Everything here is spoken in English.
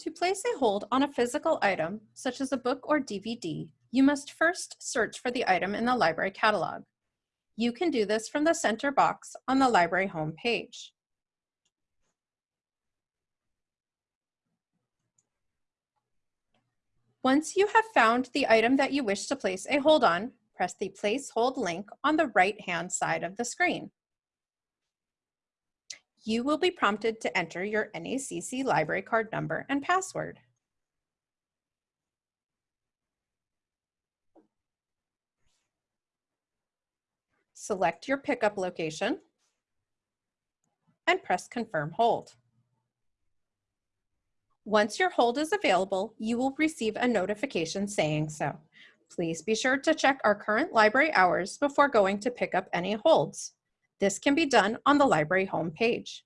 To place a hold on a physical item, such as a book or DVD, you must first search for the item in the library catalog. You can do this from the center box on the library homepage. Once you have found the item that you wish to place a hold on, press the Place Hold link on the right-hand side of the screen. You will be prompted to enter your NACC library card number and password. Select your pickup location and press Confirm Hold. Once your hold is available, you will receive a notification saying so. Please be sure to check our current library hours before going to pick up any holds. This can be done on the library homepage.